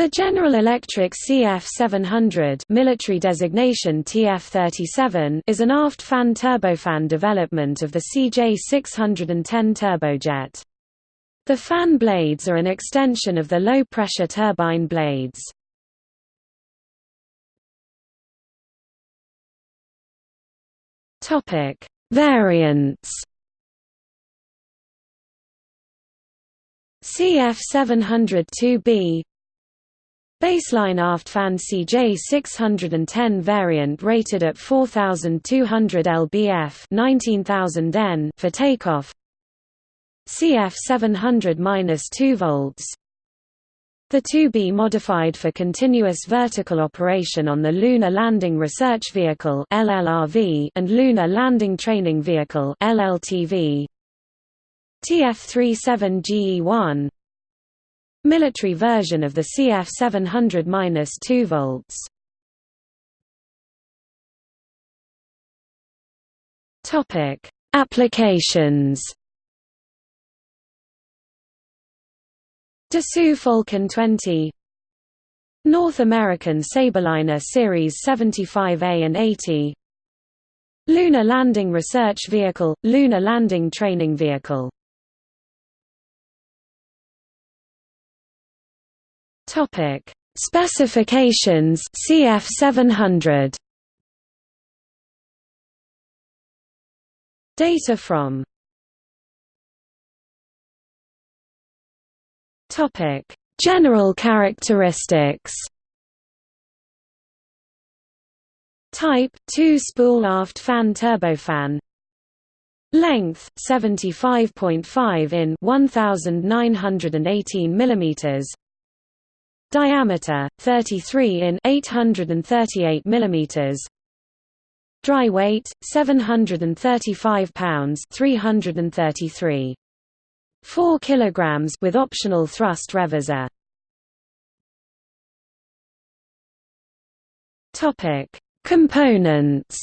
The General Electric CF700 military designation TF37 is an aft fan turbofan development of the CJ610 turbojet. The fan blades are an extension of the low-pressure turbine blades. Variants. CF702B Baseline aft fan CJ610 variant rated at 4200 lbf 19000 N for takeoff. CF 700-2 volts. The 2B modified for continuous vertical operation on the Lunar Landing Research Vehicle LLRV and Lunar Landing Training Vehicle LLTV TF-37GE1 Military version of the CF 700-2 volts. Topic: Applications. Dassault Falcon 20 North American Sabreliner Series 75A and 80 Lunar Landing Research Vehicle, Lunar Landing Training Vehicle Topic: Specifications CF 700. Data from Topic: General characteristics. Type 2 spool aft fan turbofan. Length 75.5 in 1918 mm Diameter 33 in 838 mm. Dry weight 735 pounds 333 4 kilograms with optional thrust reverser. Topic: Components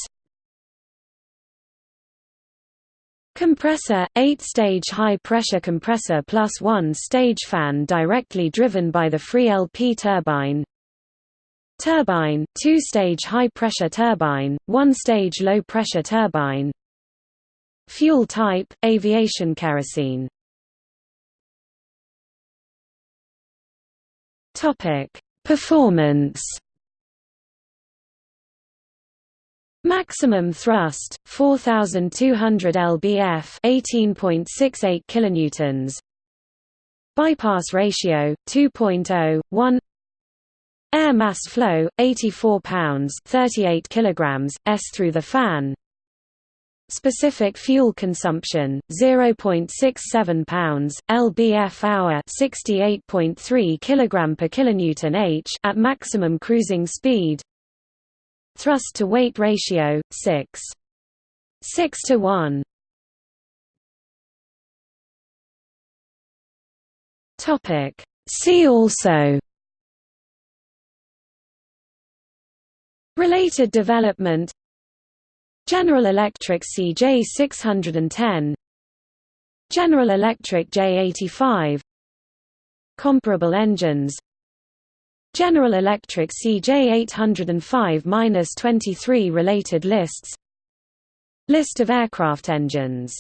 Compressor, 8-stage high-pressure compressor plus 1-stage fan directly driven by the free LP turbine. Turbine, 2-stage high-pressure turbine, 1-stage low-pressure turbine. Fuel type, aviation kerosene. Performance Maximum thrust 4200 lbf 18.68 kilonewtons. Bypass ratio 2.0 Air mass flow 84 pounds 38 kilograms s through the fan. Specific fuel consumption 0.67 pounds lbf hour 68.3 kilogram per kilonewton h at maximum cruising speed Thrust to weight ratio 6 6 to 1 Topic. See also. Related development. General Electric CJ610 General Electric J85 Comparable engines General Electric CJ805-23 related lists. List of aircraft engines